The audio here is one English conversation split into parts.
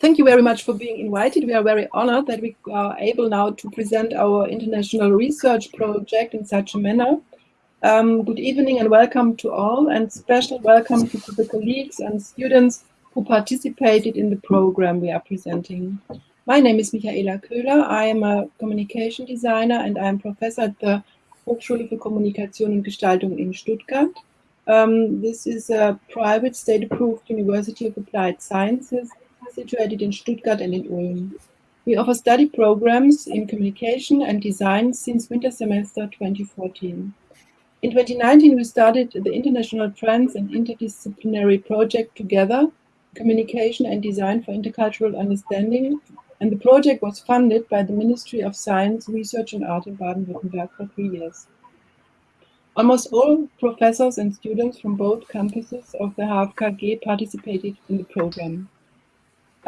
thank you very much for being invited. We are very honored that we are able now to present our international research project in such a manner. Um, good evening and welcome to all and special welcome to the colleagues and students who participated in the program we are presenting. My name is Michaela Köhler. I am a communication designer and I am professor at the Hochschule für Kommunikation und Gestaltung in Stuttgart. Um, this is a private state-approved University of Applied Sciences situated in Stuttgart and in Ulm. We offer study programs in communication and design since winter semester 2014. In 2019, we started the International Trans and Interdisciplinary Project Together, Communication and Design for Intercultural Understanding, and the project was funded by the Ministry of Science, Research and Art in Baden-Württemberg for three years. Almost all professors and students from both campuses of the HFKG participated in the program.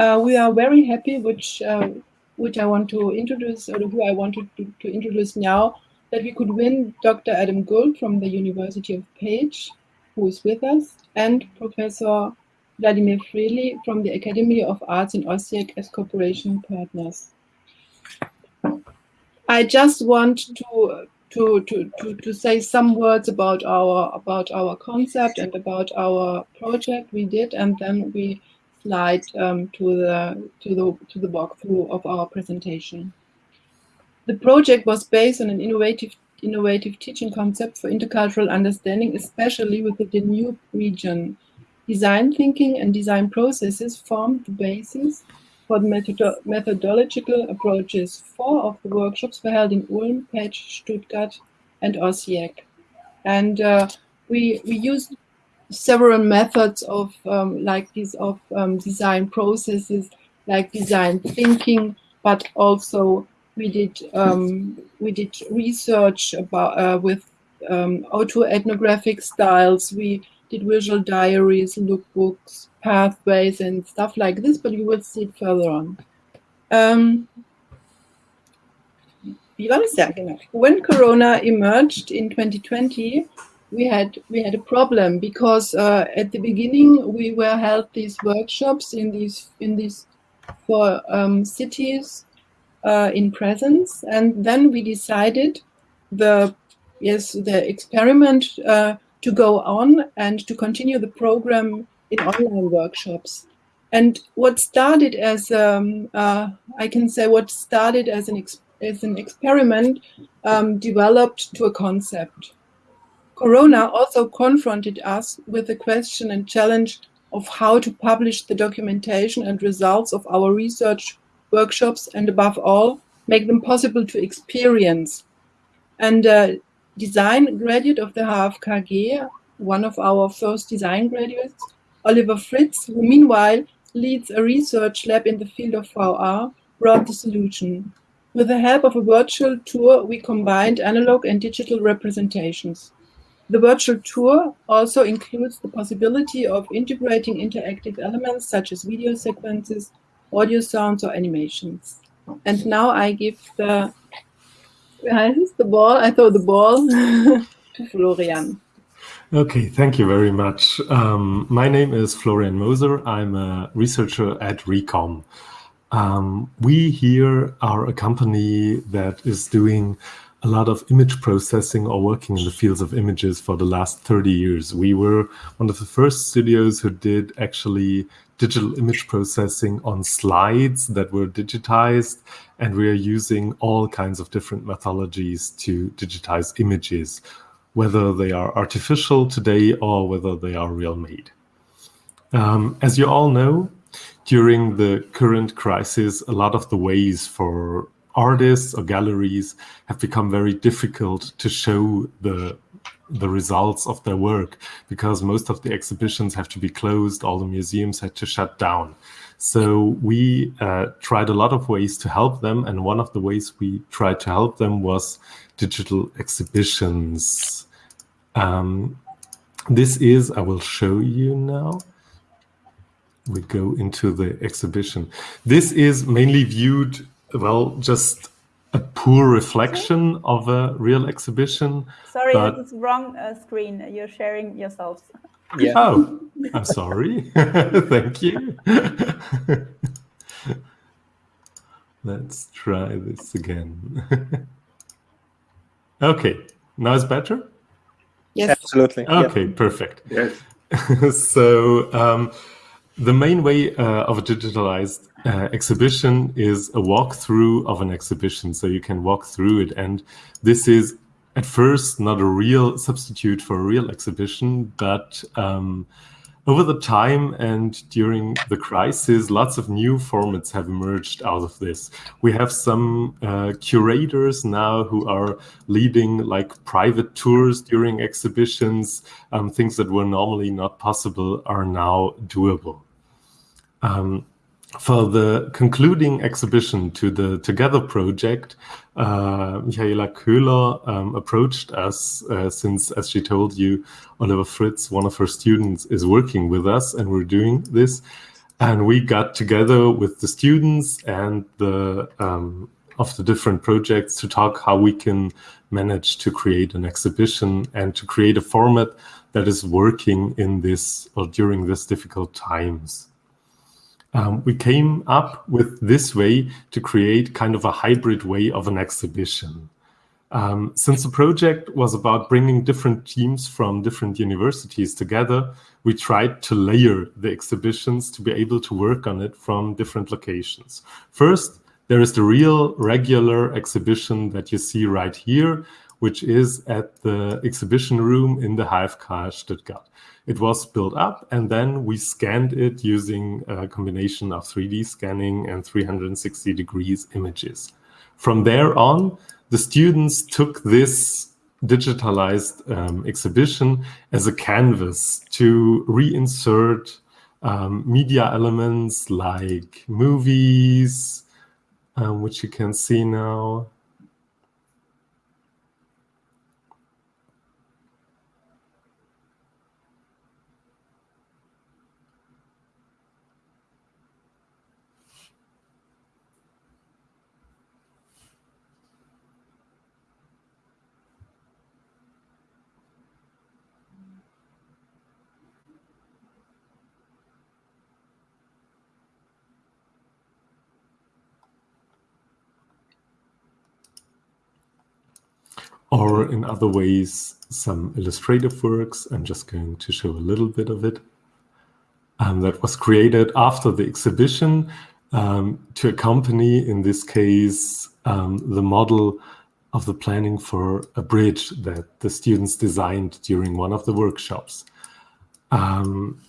Uh, we are very happy, which uh, which I want to introduce, or who I wanted to, to, introduce now, that we could win Dr. Adam Gould from the University of Pécs, who is with us, and Professor Vladimir Freely from the Academy of Arts in Osijek as cooperation partners. I just want to to, to, to, to say some words about our about our concept and about our project we did, and then we slide um, to the to the to the walkthrough of our presentation. The project was based on an innovative innovative teaching concept for intercultural understanding, especially with the Danube region. Design thinking and design processes formed the basis for the methodo methodological approaches. Four of the workshops were held in Ulm, Pécs, Stuttgart, and Osijek. And uh, we, we used several methods of um, like these of um, design processes, like design thinking, but also we did um, we did research about uh, with um, autoethnographic styles. We did visual diaries, lookbooks, pathways, and stuff like this. But you will see it further on. Um, when Corona emerged in 2020, we had we had a problem because uh, at the beginning we were held these workshops in these in these four um, cities uh, in presence, and then we decided the yes the experiment uh, to go on and to continue the program in online workshops. And what started as um, uh, I can say what started as an as an experiment um, developed to a concept. Corona also confronted us with the question and challenge of how to publish the documentation and results of our research workshops and above all, make them possible to experience. And uh, design graduate of the HFKG, one of our first design graduates, Oliver Fritz, who meanwhile leads a research lab in the field of VR, brought the solution. With the help of a virtual tour, we combined analog and digital representations. The virtual tour also includes the possibility of integrating interactive elements such as video sequences, audio sounds, or animations. And now I give the, the ball, I throw the ball to Florian. Okay, thank you very much. Um, my name is Florian Moser. I'm a researcher at Recom. Um, we here are a company that is doing a lot of image processing or working in the fields of images for the last 30 years. We were one of the first studios who did actually digital image processing on slides that were digitized, and we are using all kinds of different methodologies to digitize images, whether they are artificial today or whether they are real made. Um, as you all know, during the current crisis, a lot of the ways for artists or galleries have become very difficult to show the the results of their work because most of the exhibitions have to be closed, all the museums had to shut down. So we uh, tried a lot of ways to help them, and one of the ways we tried to help them was digital exhibitions. Um, this is, I will show you now. We go into the exhibition. This is mainly viewed well, just a poor reflection of a real exhibition. Sorry, but... this is wrong uh, screen. You're sharing yourselves. Yeah. Oh, I'm sorry. Thank you. Let's try this again. okay, now it's better? Yes. Absolutely. Okay, yeah. perfect. Yes. so um, the main way uh, of a digitalized uh, exhibition is a walkthrough of an exhibition. So you can walk through it. And this is at first not a real substitute for a real exhibition, but um, over the time and during the crisis, lots of new formats have emerged out of this. We have some uh, curators now who are leading like private tours during exhibitions. Um, things that were normally not possible are now doable. Um, for the concluding exhibition to the Together project, uh, Michaela Köhler um, approached us uh, since, as she told you, Oliver Fritz, one of her students, is working with us and we're doing this. And we got together with the students and the um, of the different projects to talk how we can manage to create an exhibition and to create a format that is working in this or during this difficult times um, we came up with this way to create kind of a hybrid way of an exhibition. Um, since the project was about bringing different teams from different universities together, we tried to layer the exhibitions to be able to work on it from different locations. First, there is the real regular exhibition that you see right here, which is at the exhibition room in the HFK Stuttgart. It was built up and then we scanned it using a combination of 3D scanning and 360 degrees images. From there on, the students took this digitalized um, exhibition as a canvas to reinsert um, media elements like movies, um, which you can see now, or in other ways, some illustrative works. I'm just going to show a little bit of it. Um, that was created after the exhibition um, to accompany, in this case, um, the model of the planning for a bridge that the students designed during one of the workshops. Um,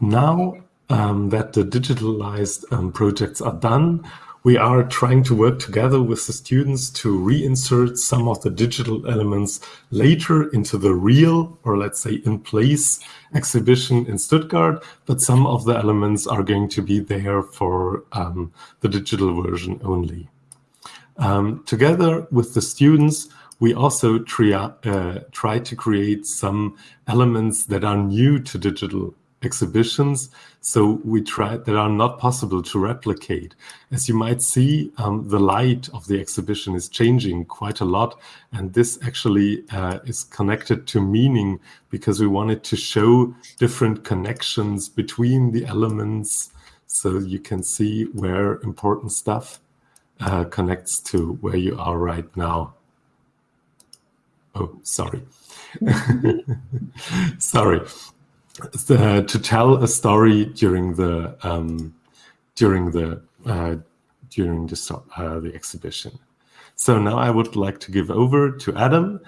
now um, that the digitalized um, projects are done, we are trying to work together with the students to reinsert some of the digital elements later into the real, or let's say in place exhibition in Stuttgart, but some of the elements are going to be there for um, the digital version only. Um, together with the students, we also uh, try to create some elements that are new to digital exhibitions. So we tried that are not possible to replicate. As you might see, um, the light of the exhibition is changing quite a lot. And this actually uh, is connected to meaning because we wanted to show different connections between the elements so you can see where important stuff uh, connects to where you are right now. Oh, sorry. sorry uh, to tell a story during the um, during the uh, during the uh, the exhibition. So now I would like to give over to Adam,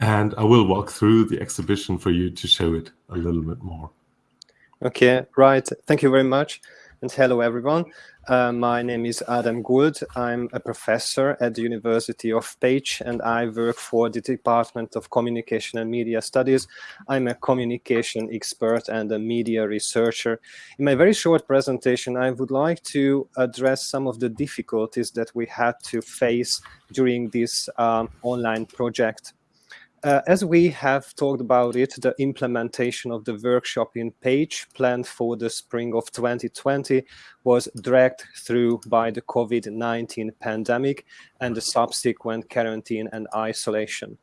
and I will walk through the exhibition for you to show it a little bit more. Okay, right. Thank you very much, and hello everyone. Uh, my name is Adam Gould. I'm a professor at the University of Pécs and I work for the Department of Communication and Media Studies. I'm a communication expert and a media researcher. In my very short presentation, I would like to address some of the difficulties that we had to face during this um, online project. Uh, as we have talked about it, the implementation of the workshop in Pécs planned for the spring of 2020 was dragged through by the COVID-19 pandemic and the subsequent quarantine and isolation.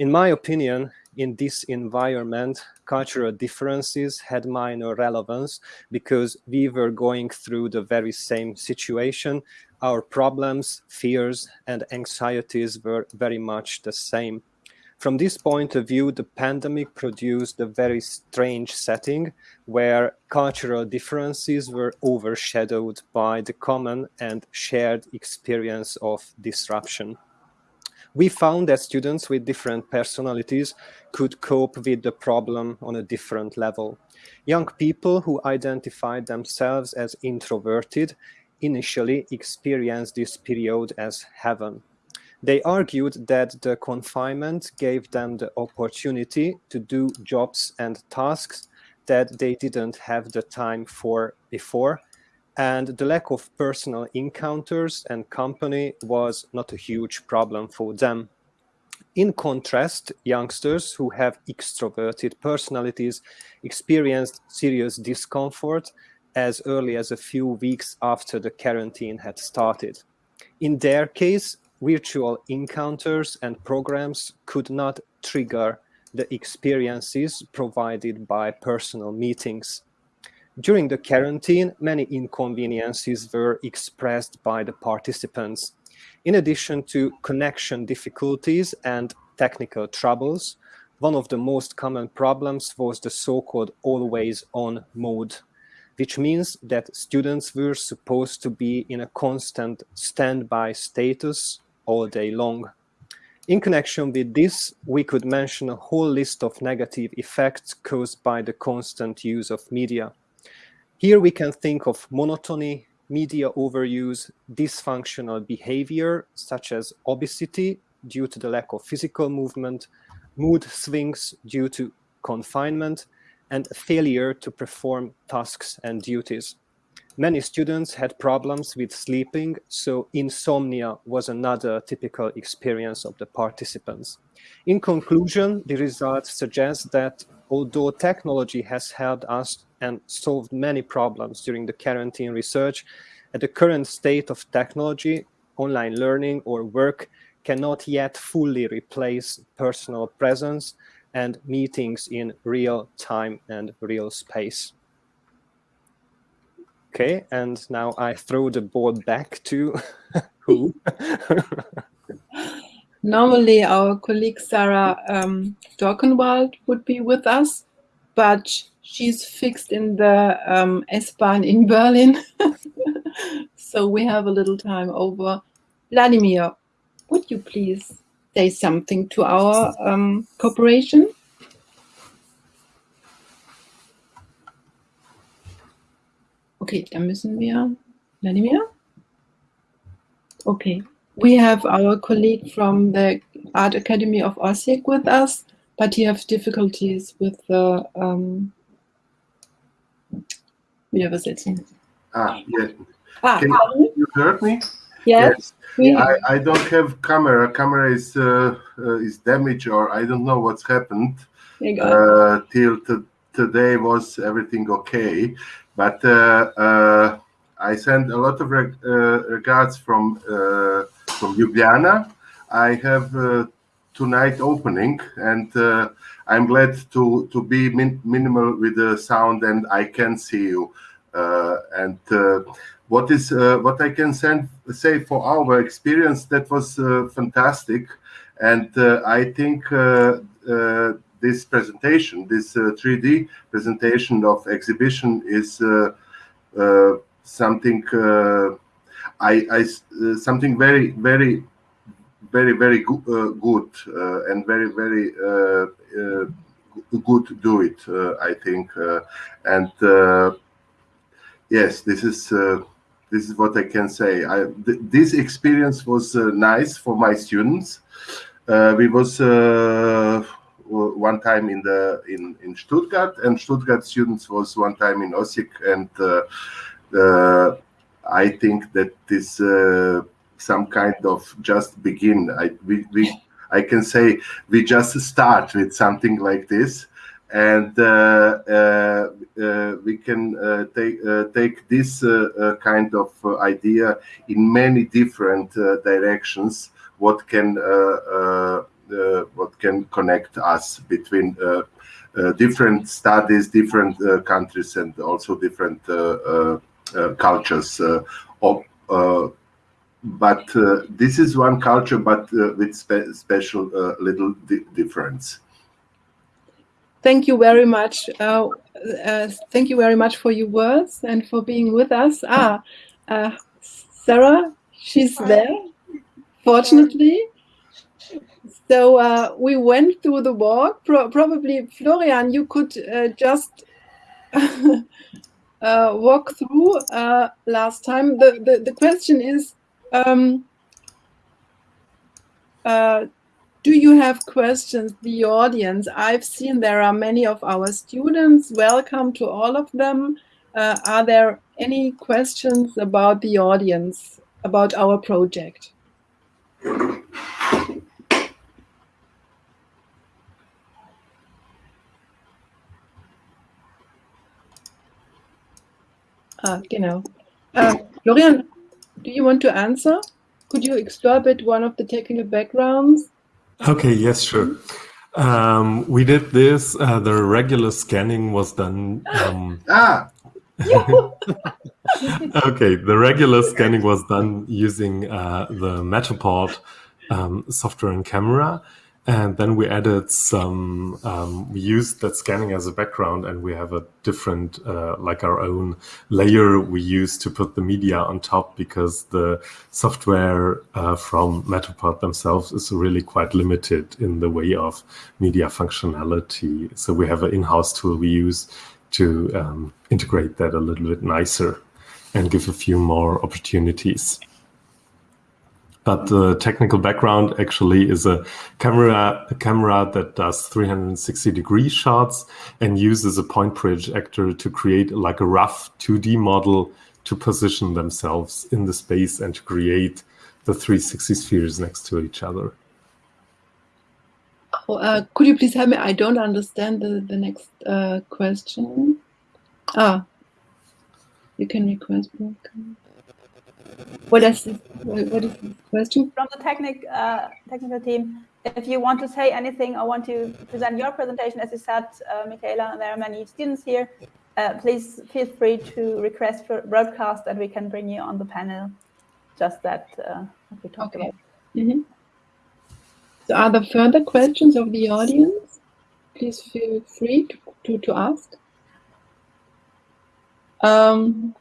In my opinion, in this environment, cultural differences had minor relevance because we were going through the very same situation. Our problems, fears, and anxieties were very much the same. From this point of view, the pandemic produced a very strange setting where cultural differences were overshadowed by the common and shared experience of disruption we found that students with different personalities could cope with the problem on a different level. Young people who identified themselves as introverted initially experienced this period as heaven. They argued that the confinement gave them the opportunity to do jobs and tasks that they didn't have the time for before and the lack of personal encounters and company was not a huge problem for them. In contrast, youngsters who have extroverted personalities experienced serious discomfort as early as a few weeks after the quarantine had started. In their case, virtual encounters and programs could not trigger the experiences provided by personal meetings. During the quarantine, many inconveniences were expressed by the participants. In addition to connection difficulties and technical troubles, one of the most common problems was the so-called always-on mode, which means that students were supposed to be in a constant standby status all day long. In connection with this, we could mention a whole list of negative effects caused by the constant use of media. Here we can think of monotony, media overuse, dysfunctional behavior, such as obesity due to the lack of physical movement, mood swings due to confinement, and failure to perform tasks and duties. Many students had problems with sleeping, so insomnia was another typical experience of the participants. In conclusion, the results suggest that although technology has helped us and solved many problems during the quarantine research. At the current state of technology, online learning or work cannot yet fully replace personal presence and meetings in real time and real space. Okay, and now I throw the board back to who? Normally our colleague Sarah um, Dorkenwald would be with us, but she's fixed in the um, S-Bahn in Berlin. so we have a little time over. Vladimir, would you please say something to our um, cooperation? Okay, dann müssen wir, Vladimir? Okay, we have our colleague from the Art Academy of Osijek with us, but he has difficulties with the um, wieder übersetzen. Ah, yeah. Ah, Can you heard me? yes. yes. I, I don't have camera. Camera is uh, uh, is damaged or I don't know what's happened. Uh, till today was everything okay, but uh, uh, I sent a lot of reg uh, regards from from Ljubljana. I have tonight opening and I'm glad to to be min minimal with the sound and I can see you. Uh, and uh, what is uh, what I can send, say for our experience that was fantastic, and I think this presentation, this uh, 3D presentation of exhibition is uh, uh, something I, I something very very very very go uh, good uh, and very very uh, good to do it i think and yes this is this is what i can say. I th this experience was nice for my students. We was one time in the in in Stuttgart, and Stuttgart students was one time in Osijek, and uh, uh, I think that uh, some kind of just begin. I we, we I can say we just start with something like this, and uh, uh, uh, we can uh, take uh, take this uh, kind of idea in many different directions. What can Uh, what can connect us between uh, uh, different studies, different countries, and also different cultures. Of, but this is one culture, but with spe special little di difference thank you very much. Uh, uh, thank you very much for your words and for being with us. Ah, uh, Sarah, she's there, fortunately. So uh, we went through the walk. Pro probably, Florian, you could uh, just uh, walk through last time. The, the, the question is, um, do you have questions, the audience? I've seen there are many of our students. Welcome to all of them. Uh, are there any questions about the audience, about our project? Ah, genau. Uh, Florian, do you want to answer? Could you explore a bit one of the technical backgrounds? Okay, yes, sure. Um, we did this. Uh, the regular scanning was done. Um, ah. okay, the regular scanning was done using uh, the Matterport um, software and camera. And then we added some, um, we used that scanning as a background and we have a different, uh, like our own layer we use to put the media on top because the software uh, from Matterport themselves is really quite limited in the way of media functionality. So we have an in-house tool we use to um, integrate that a little bit nicer and give a few more opportunities. But the technical background actually is a camera, a camera that does 360 degree shots and uses a point projector to create like a rough 2D model to position themselves in the space and to create the 360 spheres next to each other. Oh, uh, could you please help me? I don't understand the, the next uh, question. Ah, you can request. What is what is the question? From the technic, uh, technical team, if you want to say anything or want to present your presentation, as you said, uh, Michaela, there are many students here, uh, please feel free to request for broadcast and we can bring you on the panel. Just that uh, we talked okay. about. Mm -hmm. So are there further questions of the audience? Please feel free to, to, to ask. Um,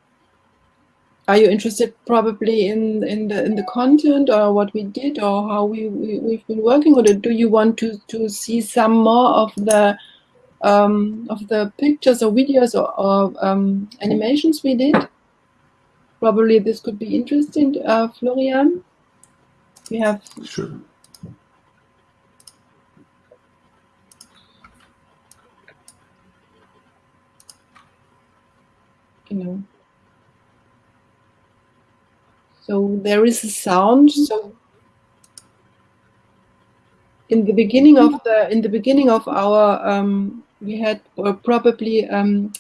are you interested probably in in the in the content or what we did or how we, we have been working or do you want to to see some more of the um, of the pictures or videos or, or um, animations we did? Probably this could be interesting uh, Florian. We have sure. You know so there is a sound. So in the beginning of the in the beginning of our um, we had or probably um,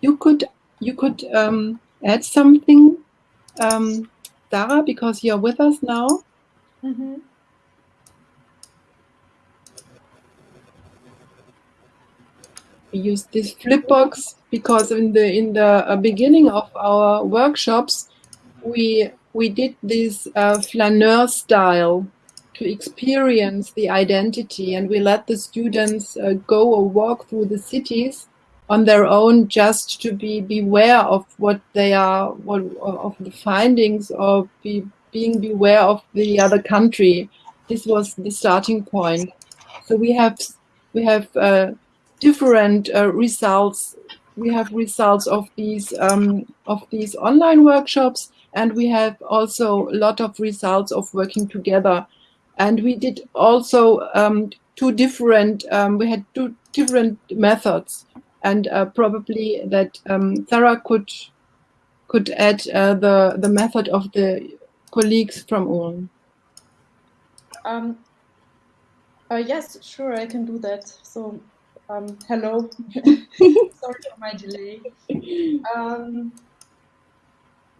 you could you could um, add something, um, Dara, because you're with us now. Mm -hmm. We use this Flipbox because in the in the uh, beginning of our workshops we we did this uh, flaneur style to experience the identity and we let the students uh, go or walk through the cities on their own just to be beware of what they are what of the findings or be being beware of the other country. This was the starting point. So we have we have uh, different uh, results we have results of these um, of these online workshops and we have also a lot of results of working together. And we did also um, two different, um, we had two different methods and uh, probably that um, Sarah could could add uh, the, the method of the colleagues from Ulm. Um, uh, yes, sure, I can do that. So, um, hello. Sorry for my delay. Um,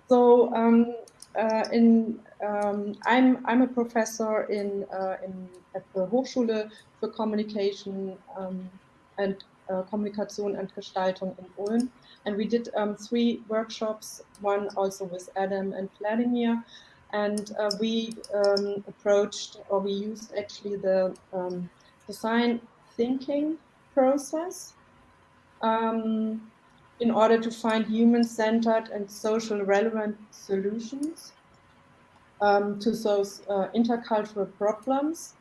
so um, uh, in um, I'm I'm a professor in uh, in at the Hochschule für Communication um, and uh, Kommunikation and Gestaltung in Ulm, and we did um, three workshops. One also with Adam and Vladimir, and uh, we um, approached or we used actually the um, design thinking process um, in order to find human-centered and social relevant solutions um, to those uh, intercultural problems.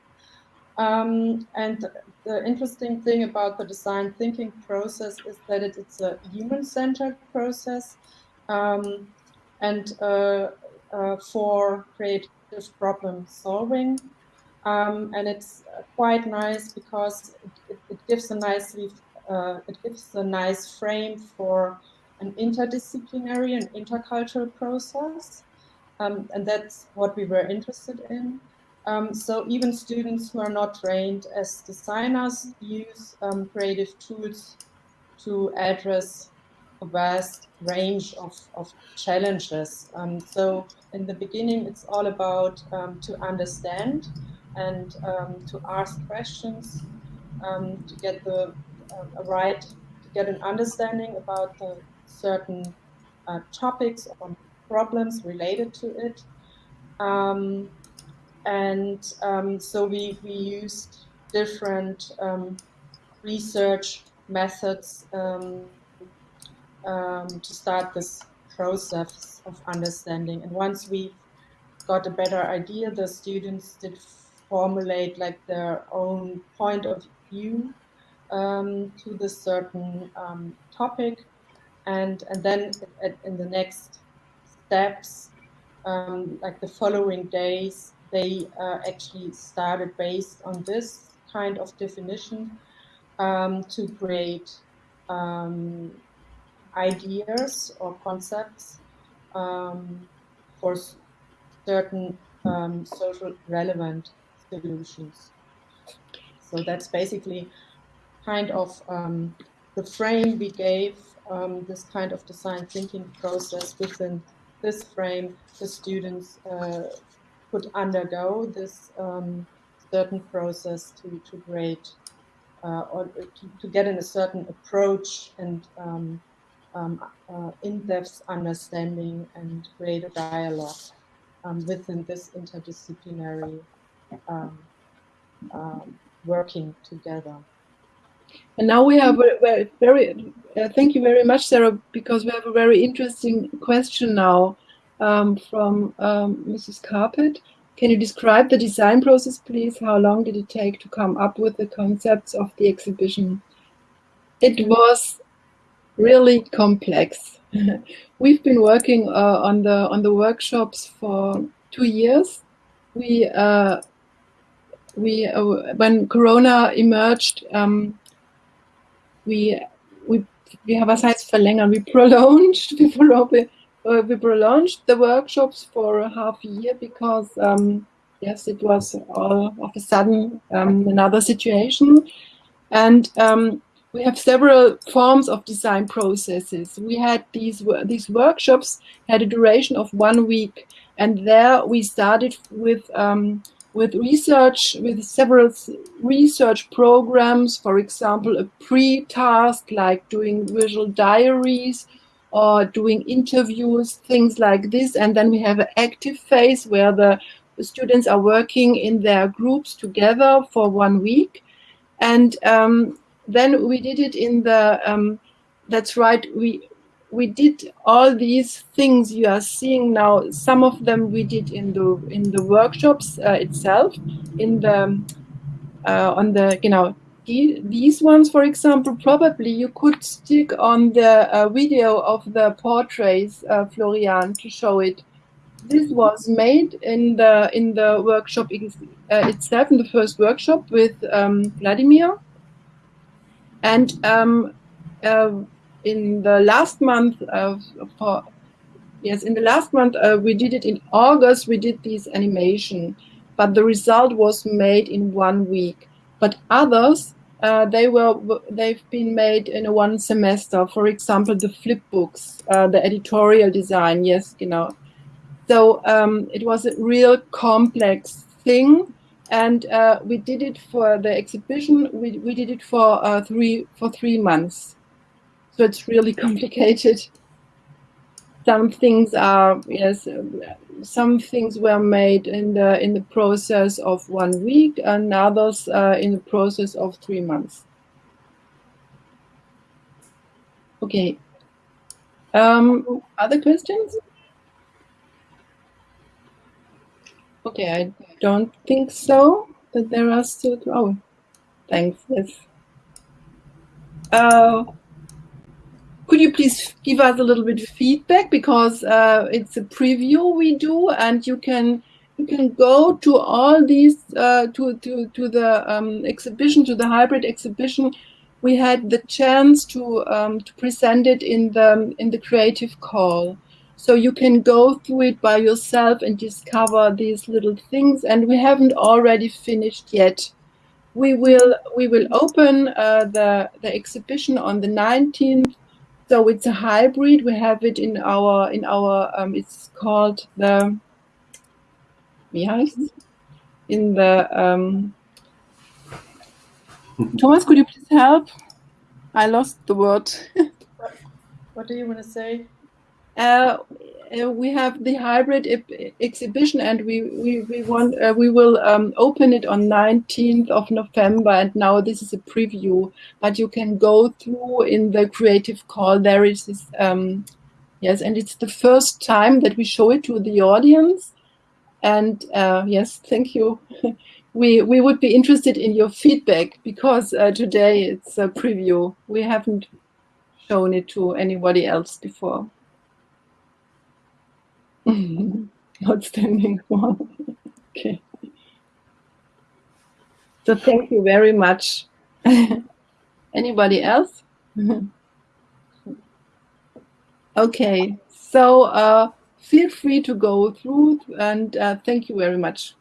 Um, and the interesting thing about the design thinking process is that it, it's a human-centered process um, and uh, uh, for creative problem solving. Um, and it's quite nice because it, it gives a nicely uh, it gives a nice frame for an interdisciplinary and intercultural process. Um, and that's what we were interested in. Um, so even students who are not trained as designers use um, creative tools to address a vast range of, of challenges. Um, so in the beginning, it's all about um, to understand and um, to ask questions, to get the a right to get an understanding about the certain uh, topics or problems related to it. Um, and um, so we, we used different um, research methods um, um, to start this process of understanding. And once we got a better idea, the students did formulate like their own point of view um, to this certain um, topic. And, and then in the next steps, um, like the following days, they uh, actually started based on this kind of definition um, to create um, ideas or concepts um, for certain social relevant solutions. So that's basically kind of um, the frame we gave um, this kind of design thinking process within this frame, the students uh, could undergo this um, certain process to, to create uh, or to, to, get in a certain approach and um, um, uh, in-depth understanding and create a dialogue um, within this interdisciplinary um, um, working together. And now we have a very, very uh, thank you very much, Sarah, because we have a very interesting question now um, from um, Mrs. Carpet. Can you describe the design process, please? How long did it take to come up with the concepts of the exhibition? It was really complex. We've been working uh, on the on the workshops for two years. We uh, we uh, when Corona emerged, um, we we we have a size verlängern. We prolonged we, uh, we prolonged the workshops for a half year because um, yes, it was all of a sudden um, another situation, and um, we have several forms of design processes. We had these these workshops had a duration of one week, and there we started with um, with research, with several research programs, for example, a pre-task like doing visual diaries or doing interviews, things like this. And then we have an active phase where the, students are working in their groups together for one week. And um, then we did it in the, um, that's right, we we did all these things you are seeing now. Some of them we did in the in the workshops uh, itself, in the uh, on the you know these ones, for example, probably you could stick on the uh, video of the portraits, uh, Florian, to show it. This was made in the in the workshop uh, itself, in the first workshop with um, Vladimir, and um, uh, in the last month of for yes in the last month uh, we did it in august we did this animation but the result was made in one week but others uh, they were they've been made in a one semester for example the flip books uh, the editorial design yes you know So um, it was a real complex thing, and uh, we did it for the exhibition. We we did it for uh, three for three months. So it's really complicated. Some things are yes, some things were made in the in the process of one week, and others uh, in the process of three months. Okay. Um, other questions? Okay, I don't think so. but there are still. Oh, thanks. Yes. Uh, could you please give us a little bit of feedback because uh, it's a preview we do, and you can you can go to all these uh, to to to the um, exhibition to the hybrid exhibition. We had the chance to um, to present it in the in the creative call, so you can go through it by yourself and discover these little things. And we haven't already finished yet. We will we will open uh, the the exhibition on the 19th so it's a hybrid. We have it in our in our um, it's called the wie in the um, Thomas. Could you please help? I lost the word. what do you want to say? Uh, uh, we have the hybrid exhibition and we we, we want uh, we will um, open it on 19th of November and now this is a preview. But you can go through in the creative call. There is this um, yes and it's the first time that we show it to the audience. And uh, yes thank you. We we would be interested in your feedback because uh, today it's a preview. We haven't shown it to anybody else before Outstanding one. okay. So thank you very much. Anybody else? okay. So uh, feel free to go through and uh, thank you very much.